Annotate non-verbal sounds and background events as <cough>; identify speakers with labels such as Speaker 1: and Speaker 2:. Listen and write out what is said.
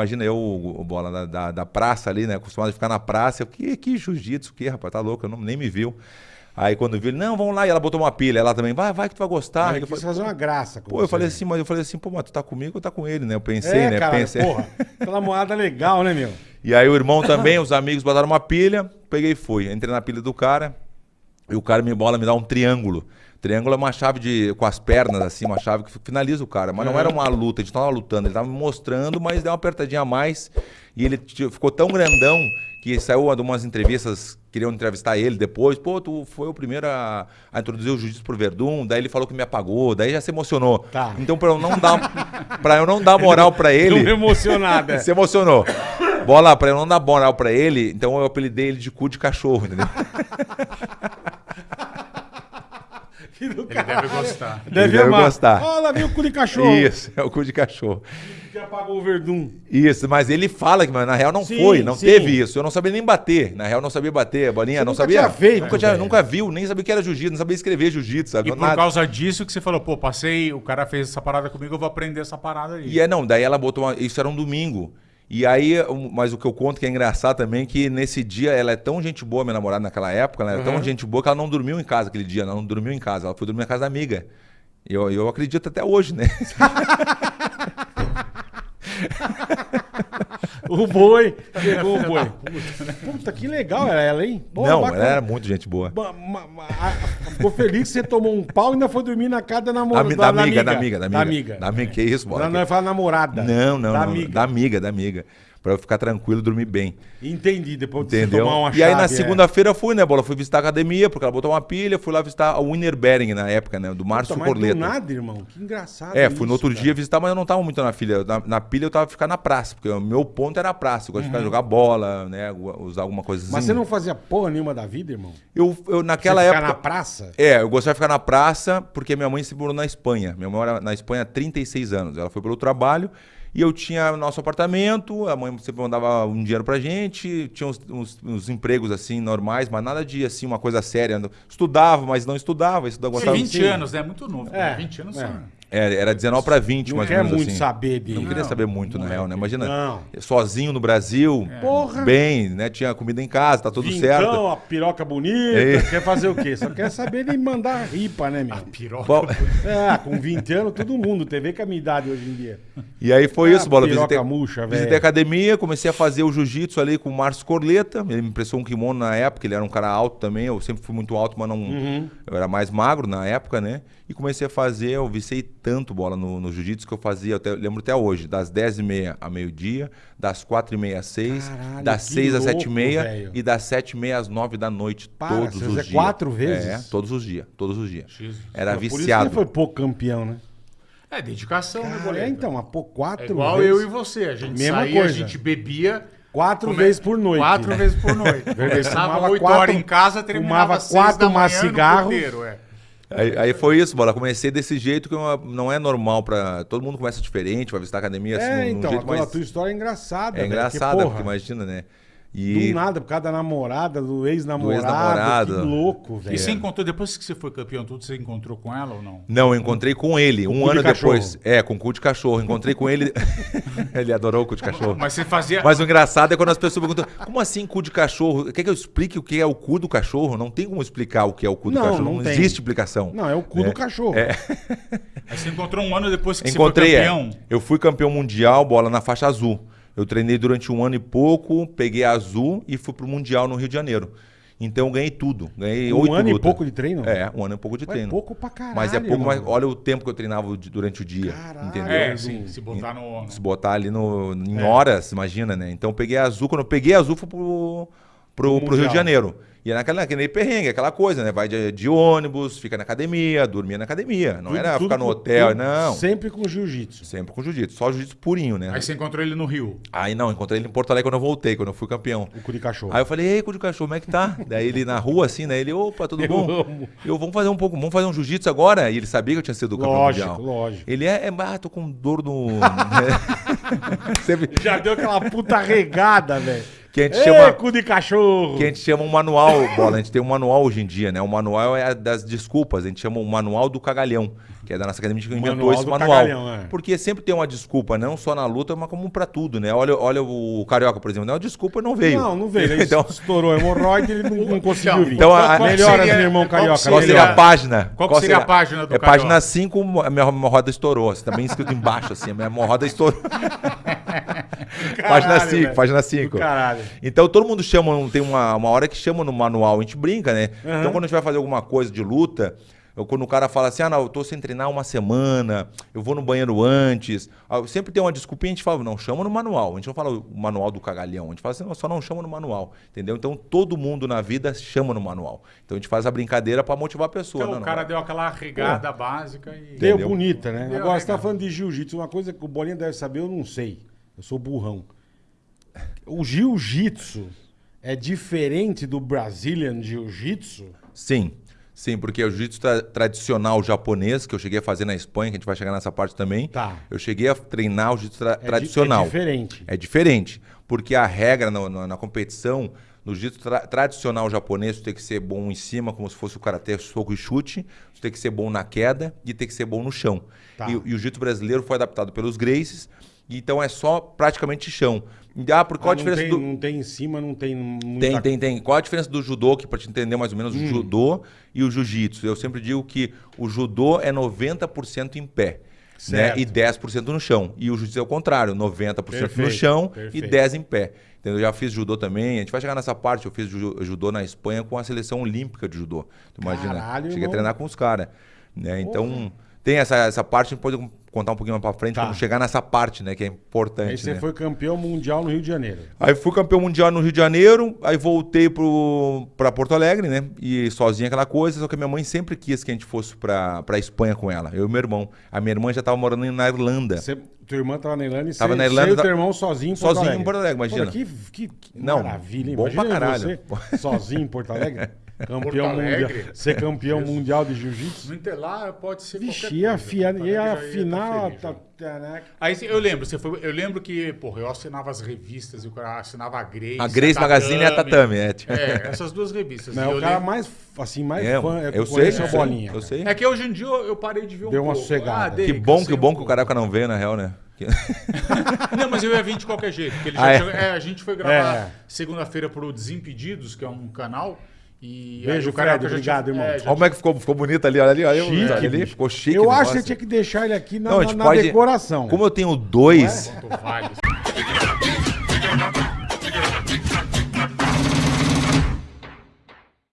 Speaker 1: Imagina eu, o bola da, da, da, praça ali, né? Acostumado a ficar na praça. Eu, que, que jiu-jitsu, que, rapaz, tá louco, eu não, nem me viu. Aí quando viu ele, não, vamos lá, e ela botou uma pilha, ela também, vai, vai que tu vai gostar.
Speaker 2: Ele quis fazer uma graça
Speaker 1: com Pô, você. eu falei assim, mas eu falei assim, pô, mas tu tá comigo ou tá com ele, né? Eu pensei, é, né?
Speaker 2: Cara,
Speaker 1: pensei.
Speaker 2: porra, aquela moada legal, né, meu?
Speaker 1: E aí o irmão também, os amigos botaram uma pilha, peguei e fui. Entrei na pilha do cara, e o cara me bola, me dá um triângulo. Triângulo é uma chave de com as pernas, assim, uma chave que finaliza o cara. Mas não era uma luta, a gente tava lutando, ele tava me mostrando, mas deu uma apertadinha a mais. E ele ficou tão grandão que saiu de umas entrevistas, queriam entrevistar ele depois. Pô, tu foi o primeiro a, a introduzir o jiu-jitsu pro Verdun, daí ele falou que me apagou, daí já se emocionou. Tá. Então, pra eu não dar, pra eu não dar moral pra ele.
Speaker 2: Não emocionado, é. <laughs>
Speaker 1: se emocionou. Bola, pra eu não dar moral pra ele, então eu apelidei ele de cu de cachorro, entendeu? <laughs>
Speaker 3: Ele deve gostar.
Speaker 1: Deve, Ele deve gostar.
Speaker 2: Olha, o cu de cachorro.
Speaker 1: Isso, é o cu de cachorro.
Speaker 2: Que apagou o verdum.
Speaker 1: Isso, mas ele fala que, na real, não sim, foi, não sim. teve isso. Eu não sabia nem bater. Na real, não sabia bater a bolinha,
Speaker 2: você
Speaker 1: não
Speaker 2: nunca
Speaker 1: sabia.
Speaker 2: Tinha feito,
Speaker 1: nunca, tinha, nunca viu, nem sabia o que era jiu-jitsu, não sabia escrever jiu-jitsu, sabe?
Speaker 3: E por Nada. causa disso que você falou, pô, passei, o cara fez essa parada comigo, eu vou aprender essa parada aí.
Speaker 1: E é, não, daí ela botou uma, Isso era um domingo. E aí, mas o que eu conto que é engraçado também é que nesse dia ela é tão gente boa, minha namorada naquela época, ela é uhum. tão gente boa que ela não dormiu em casa aquele dia, ela não dormiu em casa, ela foi dormir na casa da amiga. E eu, eu acredito até hoje, né? <laughs>
Speaker 2: o boi. Pegou o boi. Puta, que legal era ela, hein?
Speaker 1: não, bacana. ela era muito gente boa.
Speaker 2: Ficou feliz que você tomou um pau e ainda foi dormir na casa da namorada.
Speaker 1: Da, da, da, amiga, da amiga, da amiga. Da amiga. Da amiga, que isso,
Speaker 2: bora. Não, não é namorada.
Speaker 1: Não, não, da não. Amiga. Da amiga, da amiga para eu ficar tranquilo, dormir bem.
Speaker 2: Entendi, depois
Speaker 1: de Entendeu? tomar uma chave, E aí na é. segunda-feira eu fui, né, Bola? Fui visitar a academia, porque ela botou uma pilha, fui lá visitar a Winner Bering na época, né, do Márcio Puta, Corleta.
Speaker 2: Não nada, irmão, que engraçado
Speaker 1: É, fui isso, no outro cara. dia visitar, mas eu não tava muito na pilha. Na, na, pilha eu tava ficar na praça, porque o meu ponto era a praça. Eu gosto uhum. de ficar uhum. jogar bola, né, usar alguma coisa assim.
Speaker 2: Mas você não fazia porra nenhuma da vida, irmão?
Speaker 1: Eu, eu naquela você época...
Speaker 2: ficar na praça?
Speaker 1: É, eu gostava de ficar na praça, porque minha mãe se morou na Espanha. Minha mãe mora na Espanha há 36 anos. Ela foi pelo trabalho... E eu tinha nosso apartamento, a mãe sempre mandava um dinheiro pra gente, tinha uns, uns, uns empregos assim normais, mas nada de assim, uma coisa séria. Estudava, mas não estudava. estudava
Speaker 3: gostava, 20 anos, né? Muito novo. É, 20 anos é. só.
Speaker 1: É, era 19 para 20,
Speaker 2: não
Speaker 1: mais
Speaker 2: ou menos
Speaker 1: muito
Speaker 2: assim. saber de...
Speaker 1: Não queria saber muito, na é, real, né? Imagina, não. sozinho no Brasil, é. bem, né? Tinha comida em casa, tá tudo Vintão, certo.
Speaker 2: a piroca bonita, é. quer fazer o quê? Só quer <laughs> saber de mandar ripa, né, meu? A
Speaker 3: piroca Bom...
Speaker 2: É, com 20 anos, todo mundo. TV com a minha idade hoje em dia.
Speaker 1: E aí foi ah, isso, Bola. Visitei,
Speaker 2: murcha,
Speaker 1: visitei a academia, comecei a fazer o jiu-jitsu ali com o Márcio Corleta. Ele me emprestou um kimono na época, ele era um cara alto também. Eu sempre fui muito alto, mas não... Uhum. Eu era mais magro na época, né? E comecei a fazer, eu vicei tanto bola no, no jiu-jitsu que eu fazia, eu até, lembro até hoje, das 10h30 a meio-dia, das 4h30 às 6, Caralho, das 6 às 7h30 e das 7h30 às 9 da noite, Para, todos os dias.
Speaker 2: quatro vezes?
Speaker 1: É, todos os dias, todos os dias. Jesus. Era Por viciado. Por isso
Speaker 2: que foi pouco campeão, né?
Speaker 3: É, dedicação, né,
Speaker 2: Cara, né, É, então, mas pô, quatro
Speaker 3: é igual vezes. eu e você, a gente Mesma saía, coisa. a gente bebia...
Speaker 2: Quatro come... vezes por noite.
Speaker 3: Quatro vezes por <laughs> noite. Começava 8 horas em casa, terminava fumava quatro maços cigarro. é.
Speaker 1: Aí, aí, foi isso, bola. Comecei desse jeito que não é normal para Todo mundo começa diferente, vai visitar a academia
Speaker 2: assim, é, então, jeito a, mais... a tua história é engraçada.
Speaker 1: É engraçada, porque, porque imagina, né?
Speaker 2: E... Do nada, por causa da namorada, do ex-namorado. Ex que louco, velho.
Speaker 3: E você encontrou, depois que você foi campeão tudo, você encontrou com ela ou não?
Speaker 1: Não, eu encontrei com ele, com um ano de depois. É, com cu de cachorro. Encontrei com ele. <laughs> ele adorou o cu de cachorro.
Speaker 3: Mas você fazia.
Speaker 1: Mas o engraçado é quando as pessoas perguntam: como assim cu de cachorro? Quer que eu explique o que é o cu do cachorro? Não tem como explicar o que é o cu do não, cachorro. Não, não existe explicação.
Speaker 2: Não, é o cu é. do cachorro.
Speaker 1: É.
Speaker 3: Aí você encontrou um ano depois que
Speaker 1: Encontrei,
Speaker 3: você foi campeão?
Speaker 1: É. Eu fui campeão mundial, bola na faixa azul. Eu treinei durante um ano e pouco, peguei azul e fui pro Mundial no Rio de Janeiro. Então eu ganhei tudo. Ganhei
Speaker 2: um ano luta. e pouco de treino?
Speaker 1: É, um ano e pouco de treino. É
Speaker 2: pouco pra caralho.
Speaker 1: Mas é pouco, mas olha o tempo que eu treinava durante o dia. Caralho. Entendeu? É,
Speaker 3: sim. Se botar no.
Speaker 1: Se botar ali no, em é. horas, imagina, né? Então eu peguei azul. Quando eu peguei azul, fui pro, pro, pro Rio de Janeiro. E é naquela, naquele perrengue, aquela coisa, né? Vai de, de, ônibus, fica na academia, dormia na academia. Não tudo, era ficar no hotel, não.
Speaker 2: Sempre com jiu-jitsu.
Speaker 1: Sempre com jiu-jitsu. Só jiu-jitsu purinho, né?
Speaker 3: Aí você encontrou ele no Rio?
Speaker 1: Aí não, encontrei ele em Porto Alegre quando eu voltei, quando eu fui campeão.
Speaker 2: O cu de cachorro.
Speaker 1: Aí eu falei, ei, cu de cachorro, como é que tá? <laughs> Daí ele na rua, assim, né? Ele, opa, tudo eu bom? Amo. Eu, vamos fazer um pouco, vamos fazer um jiu-jitsu agora? E ele sabia que eu tinha sido campeão
Speaker 2: lógico,
Speaker 1: mundial.
Speaker 2: Lógico, lógico.
Speaker 1: Ele é, é ah, tô com dor no... <laughs> <laughs>
Speaker 2: Sempre... Já deu aquela puta regada, velho.
Speaker 1: Que a gente Ei, chama.
Speaker 2: cu de cachorro!
Speaker 1: Que a gente chama um manual, bola. A gente tem um manual hoje em dia, né? O manual é das desculpas. A gente chama o manual do cagalhão que é da nossa academia, que inventou manual esse manual. Cagalhão, é. Porque sempre tem uma desculpa, não só na luta, mas como para tudo, né? Olha, olha o Carioca, por exemplo, não, desculpa não veio.
Speaker 2: Não, não veio. <laughs> então... Estourou a hemorroide, ele não, não conseguiu então, vir.
Speaker 1: Então, a,
Speaker 2: melhora, meu irmão Carioca.
Speaker 1: Qual seria a página?
Speaker 3: Qual, qual seria, a página do
Speaker 1: É Carioca? página 5, a minha hemorroida estourou. Você tá bem escrito embaixo, assim, a minha hemorroida estourou. <laughs> página 5, página 5. Então todo mundo chama, tem uma, uma hora que chama no manual, a gente brinca, né? Uhum. Então quando a gente vai fazer alguma coisa de luta, eu, quando o cara fala assim, ah, não, eu tô sem treinar uma semana, eu vou no banheiro antes. Ah, sempre tem uma desculpinha, a gente fala, não, chama no manual. A gente não fala o manual do cagalhão, a gente fala assim, não, só não chama no manual. Entendeu? Então todo mundo na vida chama no manual. Então a gente faz a brincadeira para motivar a pessoa. Então
Speaker 3: não, o cara não. deu aquela regada básica e.
Speaker 2: Deu bonita, né? Deu Agora você tá falando de jiu-jitsu, uma coisa que o Bolinha deve saber, eu não sei. Eu sou burrão. O jiu-jitsu é diferente do Brazilian Jiu-Jitsu?
Speaker 1: Sim. Sim, porque o jiu-jitsu tra tradicional japonês, que eu cheguei a fazer na Espanha, que a gente vai chegar nessa parte também.
Speaker 2: Tá.
Speaker 1: Eu cheguei a treinar o jiu-jitsu tra é tradicional. É
Speaker 2: diferente.
Speaker 1: É diferente. Porque a regra no, no, na competição, no jiu-jitsu tra tradicional japonês, tu tem que ser bom em cima, como se fosse o karatê, soco e chute. Tu tem que ser bom na queda e tem que ser bom no chão. Tá. E, e o jiu-jitsu brasileiro foi adaptado pelos Gracies. Então é só praticamente chão. Ah, por qual ah, a diferença
Speaker 2: tem,
Speaker 1: do.
Speaker 2: Não tem em cima, não tem. Muita...
Speaker 1: Tem, tem, tem. Qual a diferença do judô, que para te entender mais ou menos, hum. o judô e o jiu-jitsu? Eu sempre digo que o judô é 90% em pé. Né? E 10% no chão. E o jiu-jitsu é o contrário, 90% perfeito, no chão perfeito. e 10% em pé. Entendeu? Eu já fiz judô também. A gente vai chegar nessa parte. Eu fiz judô na Espanha com a seleção olímpica de judô. Tu imagina? Caralho, Cheguei irmão. a treinar com os caras. Né? Então, tem essa, essa parte, a gente pode contar um pouquinho mais pra frente, tá. chegar nessa parte, né? Que é importante. Aí
Speaker 2: você
Speaker 1: né?
Speaker 2: foi campeão mundial no Rio de Janeiro.
Speaker 1: Aí fui campeão mundial no Rio de Janeiro, aí voltei pro, pra Porto Alegre, né? E sozinho aquela coisa, só que a minha mãe sempre quis que a gente fosse pra, pra Espanha com ela, eu e meu irmão. A minha irmã já tava morando na Irlanda. Você,
Speaker 2: tua irmã tava na Irlanda e
Speaker 1: tava você, na Irlanda,
Speaker 2: e teu irmão sozinho em Porto
Speaker 1: sozinho
Speaker 2: Alegre.
Speaker 1: em Porto Alegre, imagina.
Speaker 2: Pô, que, que, que
Speaker 1: Não, maravilha, bom imagina pra caralho.
Speaker 2: você <laughs> sozinho em Porto Alegre. Campeão mundial. Ser campeão Jesus. mundial de jiu-jitsu?
Speaker 3: No pode ser
Speaker 2: Vixe, qualquer coisa. Fia, e a final... Tá,
Speaker 3: tá, né? Aí eu lembro, você foi, eu lembro que, porra, eu assinava as revistas, eu assinava a Grace.
Speaker 1: A Grace a Magazine e a Tatame,
Speaker 3: é. É, essas duas revistas.
Speaker 2: Não, o cara lembro... mais, assim, mais
Speaker 1: é,
Speaker 2: fã
Speaker 1: é eu sei,
Speaker 2: é, bolinha.
Speaker 1: Eu sei.
Speaker 3: É que hoje em dia eu parei de ver um
Speaker 2: Deu uma sossegada.
Speaker 1: Ah, que bom, que bom que o Caraca não veio, na real, né? <laughs>
Speaker 3: não, mas eu ia vir de qualquer jeito. Porque ah, é? é, a gente foi gravar é. segunda-feira pro Desimpedidos, que é um canal. E
Speaker 2: Beijo, Fred, obrigado, tinha, irmão. É,
Speaker 1: olha como é que ficou, ficou bonito ali, olha ali, olha
Speaker 2: chique, ali,
Speaker 1: ficou chique.
Speaker 2: Eu acho que você tinha que deixar ele aqui na, não, na, na pode, decoração.
Speaker 1: Como eu tenho dois. <laughs>